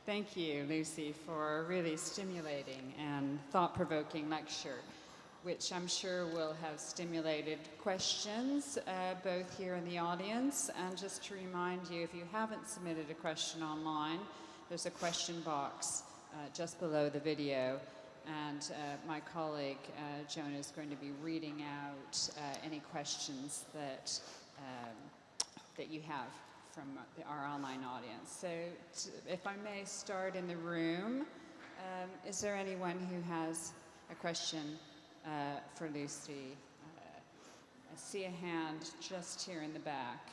Thank you, Lucy, for a really stimulating and thought-provoking lecture which I'm sure will have stimulated questions uh, both here in the audience. And just to remind you, if you haven't submitted a question online, there's a question box uh, just below the video. And uh, my colleague uh, Jonah is going to be reading out uh, any questions that, um, that you have from our online audience. So, if I may start in the room, um, is there anyone who has a question uh, for Lucy? Uh, I see a hand just here in the back.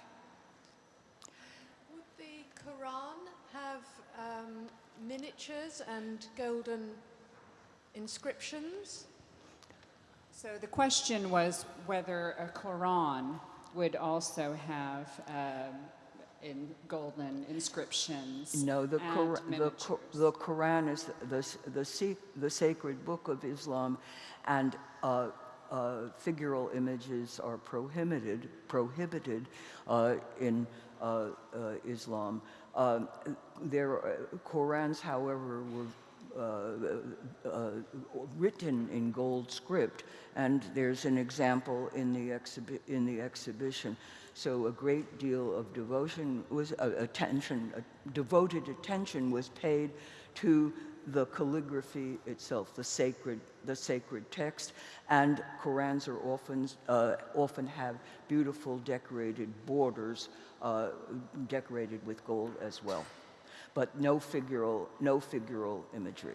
Would the Quran have um, miniatures and golden inscriptions? So the question was whether a Quran would also have um, in golden inscriptions. No, the, and the, the Quran is the, the, the, the sacred book of Islam, and uh, uh, figural images are prohibited, prohibited uh, in uh, uh, Islam. Um, their uh, Qurans, however, were written in gold script, and there's an example in the, exhibi- in the exhibition. So a great deal of devotion was uh, attention, uh, devoted attention was paid to the calligraphy itself, the sacred, the sacred text, and Korans are often uh, often have beautiful decorated borders, uh, decorated with gold as well, but no figural, no figural imagery.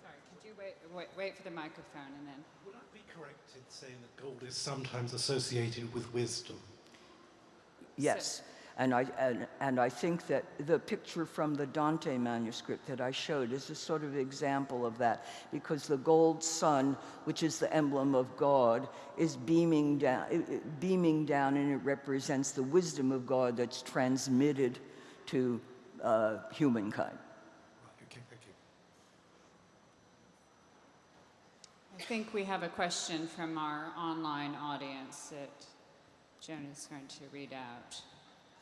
Sorry, could you wait, wait, wait for the microphone and then. Would I be correct in saying that gold is sometimes associated with wisdom? Yes. And I, and, and I think that the picture from the Dante manuscript that I showed is a sort of example of that, because the gold sun, which is the emblem of God, is beaming down, it- it- beaming down, and it represents the wisdom of God that's transmitted to uh, humankind. Right, okay, thank you. I think we have a question from our online audience that Joan is going to read out.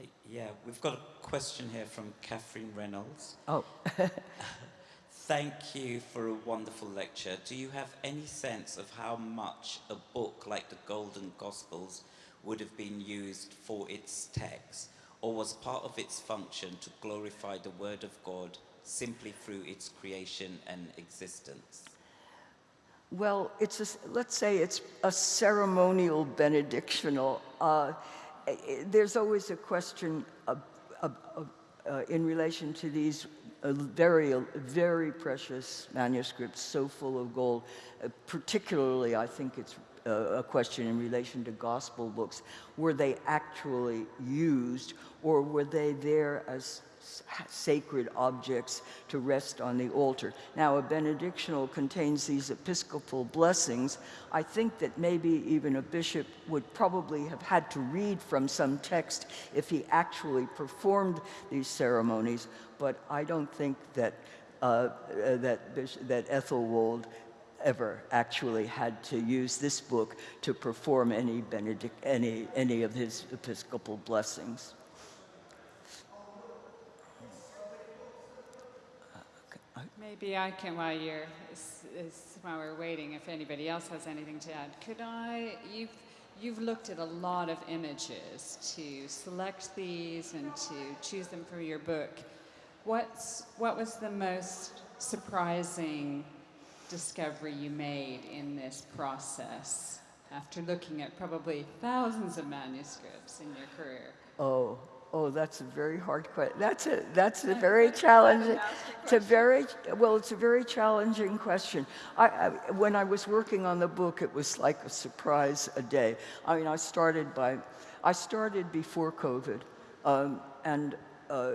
Hey, Yeah, we've got a question here from Catherine Reynolds. Oh, (laughs) Thank you for a wonderful lecture. Do you have any sense of how much a book like the Golden Gospels would have been used for its text, or was part of its function to glorify the Word of God simply through its creation and existence? Well, it's a, let's say it's a ceremonial benedictional. Uh, there's always a question of, of, of, uh, in relation to these uh, very, very precious manuscripts, so full of gold. Uh, particularly, I think it's uh, a question in relation to gospel books. Were they actually used, or were they there as sacred objects to rest on the altar. Now, a benedictional contains these episcopal blessings. I think that maybe even a bishop would probably have had to read from some text if he actually performed these ceremonies, but I don't think that, uh, uh, that, that Ethelwold ever actually had to use this book to perform any, benedict, any, any of his episcopal blessings. Maybe I can, while you're, while we're waiting, if anybody else has anything to add, could I, you've, you've looked at a lot of images to select these and to choose them for your book. What's, what was the most surprising discovery you made in this process after looking at probably thousands of manuscripts in your career? Oh, oh, that's a very hard question. That's a that's a very challenging. It's a very well. It's a very challenging question. I, I when I was working on the book, it was like a surprise a day. I mean, I started by, I started before COVID, um, and uh,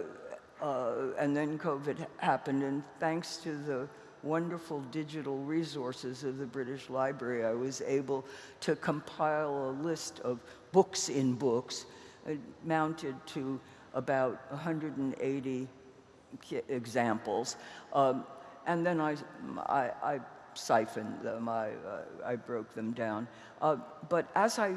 uh, and then COVID happened, and thanks to the wonderful digital resources of the British Library, I was able to compile a list of books in books, uh, mounted to about 180 examples. Um, and then I, I, I siphoned them, I, uh, I broke them down. Uh, but as I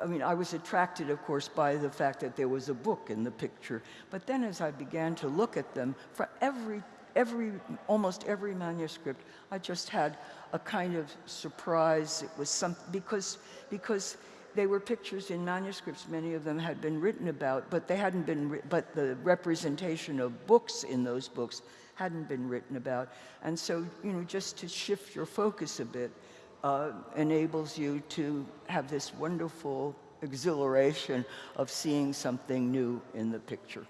I mean, I was attracted, of course, by the fact that there was a book in the picture. But then as I began to look at them, for every, every, almost every manuscript, I just had a kind of surprise. It was some, because, because they were pictures in manuscripts, many of them had been written about, but they hadn't been, but the representation of books in those books hadn't been written about. And so, you know, just to shift your focus a bit uh, enables you to have this wonderful exhilaration of seeing something new in the picture.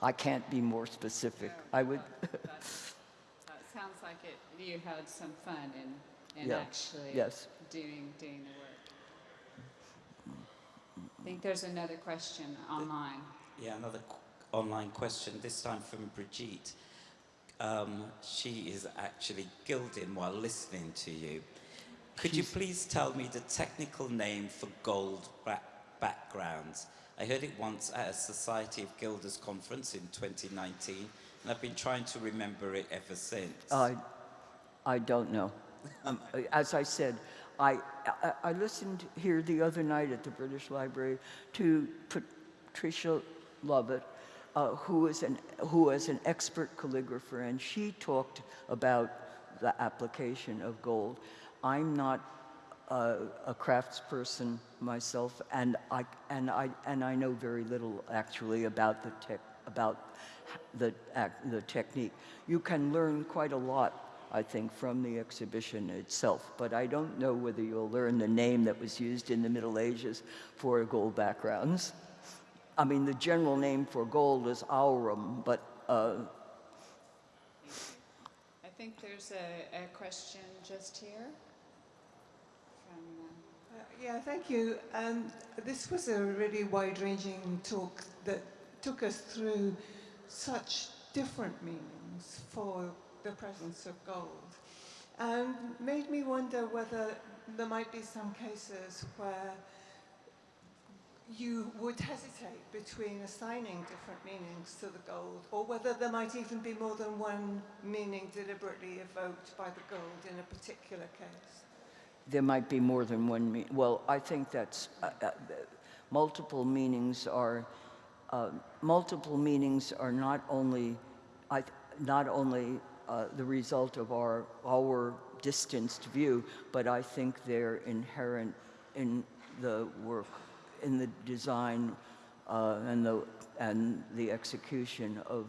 I can't be more specific. I would, it sounds like it, you had some fun in, in Yeah, actually yes. doing, doing the work. I think there's another question online. Yeah, another qu- online question, this time from Brigitte. Um, she is actually gilding while listening to you. Could you please tell me the technical name for gold back- backgrounds? I heard it once at a Society of Gilders conference in 2019, and I've been trying to remember it ever since. I, I don't know. Um, as I said, I, I, listened here the other night at the British Library to Patricia Lovett, uh, who, is an, who is an expert calligrapher, and she talked about the application of gold. I'm not uh, a craftsperson myself, and I, and, I, and I know very little actually about the, tech, about the, the technique. You can learn quite a lot, I think, from the exhibition itself, but I don't know whether you'll learn the name that was used in the Middle Ages for gold backgrounds. I mean, the general name for gold is aurum, but uh, I think there's a, a question just here from, uh, Uh, Yeah, thank you. Um, this was a really wide-ranging talk that took us through such different meanings for the presence of gold, and made me wonder whether there might be some cases where you would hesitate between assigning different meanings to the gold, or whether there might even be more than one meaning deliberately evoked by the gold in a particular case. there might be more than one meaning. Well, I think that's uh, uh, multiple meanings are uh, multiple meanings are not only not only uh, the result of our our distanced view, but I think they're inherent in the work, in the design, uh, and the and the execution of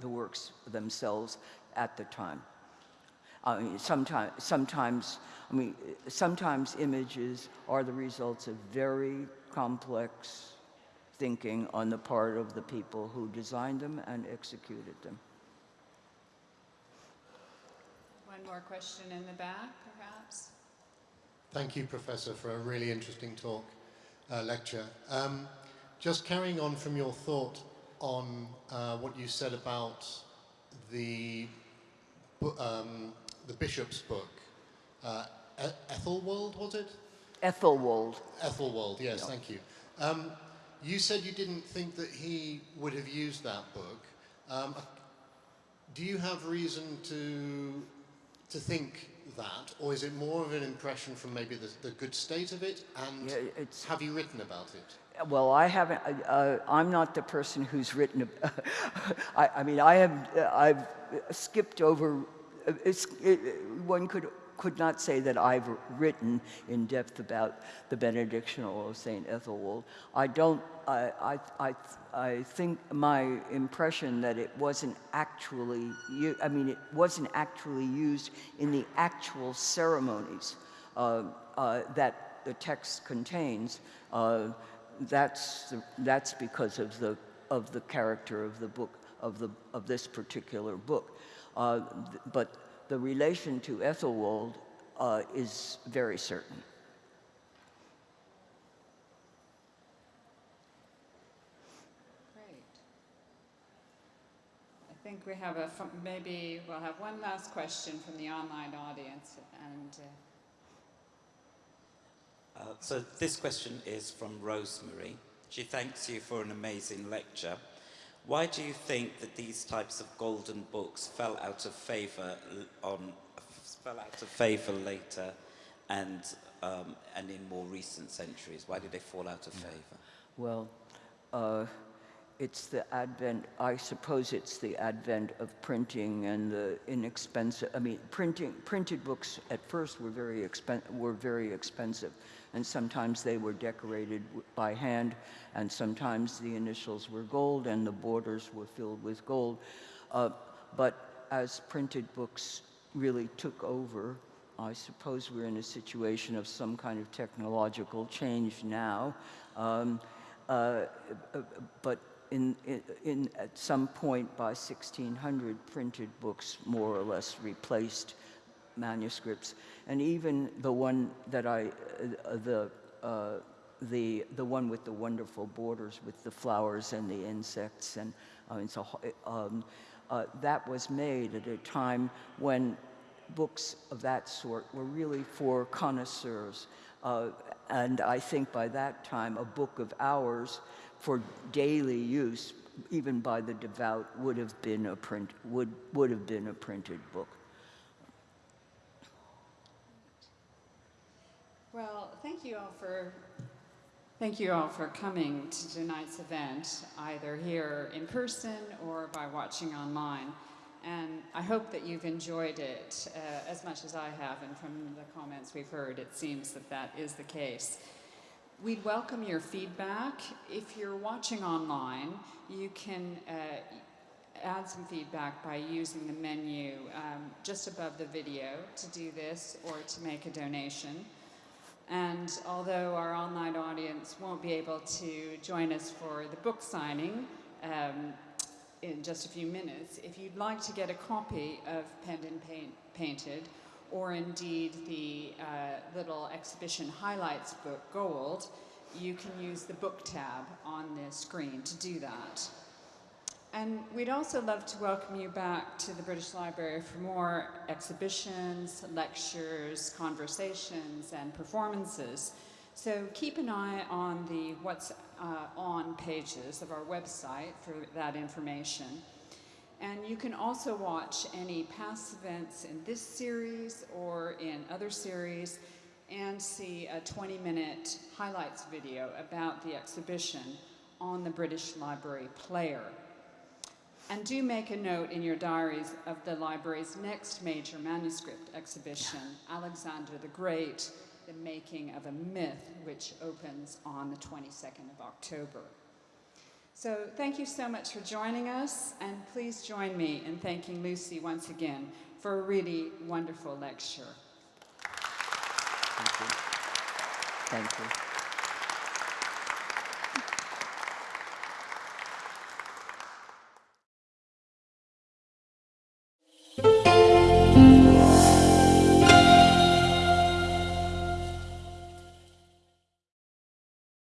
the works themselves at the time. I mean, sometimes, sometimes, I mean, sometimes images are the results of very complex thinking on the part of the people who designed them and executed them. One more question in the back, perhaps? Thank you, Professor, for a really interesting talk, uh, lecture. Um, just carrying on from your thought on uh, what you said about the, um, the bishop's book, uh, E- Ethelwold, was it? Ethelwald. Ethelwald, yes, thank you. Um, you said you didn't think that he would have used that book. Um, do you have reason to, to think that, or is it more of an impression from maybe the, the good state of it? And Yeah, it's- have you written about it? Well, I haven't. Uh, I'm not the person who's written. (laughs) I, I mean, I have. Uh, I've skipped over. uh, It's, it, one could could not say that I've written in depth about the benedictional of Saint Ethelwold. I don't. I, I, I, I think my impression that it wasn't actually. I mean, it wasn't actually used in the actual ceremonies uh, uh, that the text contains. Uh, that's that's because of the of the character of the book of the of this particular book, uh, but the relation to Ethelwold uh, is very certain. Great. I think we have a, maybe we'll have one last question from the online audience, and uh, Uh, so this question is from Rosemary. She thanks you for an amazing lecture. Why do you think that these types of golden books fell out of favour on fell out of favour later, and um, and in more recent centuries? Why did they fall out of favor? Well, uh, it's the advent, I suppose it's the advent of printing and the inexpensive, I mean, printing, printed books at first were very, expen- were very expensive. And sometimes they were decorated by hand, and sometimes the initials were gold and the borders were filled with gold. Uh, but as printed books really took over, I suppose we're in a situation of some kind of technological change now. Um, uh, uh, but in, in, at some point by 1600, printed books more or less replaced manuscripts. And even the one that I, uh, the, uh, the, the one with the wonderful borders with the flowers and the insects, and uh, it's a, um, uh, that was made at a time when books of that sort were really for connoisseurs. Uh, and I think by that time, a book of hours for daily use, even by the devout, would have been a print would would have been a printed book. Well, thank you all for thank you all for coming to tonight's event, either here in person or by watching online. And I hope that you've enjoyed it uh, as much as I have, and from the comments we've heard, it seems that that is the case. We'd welcome your feedback. If you're watching online, you can uh, add some feedback by using the menu um, just above the video to do this or to make a donation. And although our online audience won't be able to join us for the book signing um, in just a few minutes, if you'd like to get a copy of Penned and Paint, Painted, or indeed the uh, little exhibition highlights book, Gold, you can use the book tab on the screen to do that. And we'd also love to welcome you back to the British Library for more exhibitions, lectures, conversations, and performances. So keep an eye on the What's uh, On pages of our website for that information. And you can also watch any past events in this series or in other series and see a 20 minute highlights video about the exhibition on the British Library Player. And do make a note in your diaries of the library's next major manuscript exhibition, Alexander the Great, The Making of a Myth, which opens on the 22nd of October. So thank you so much for joining us, and please join me in thanking Lucy once again for a really wonderful lecture. Thank you. Thank you.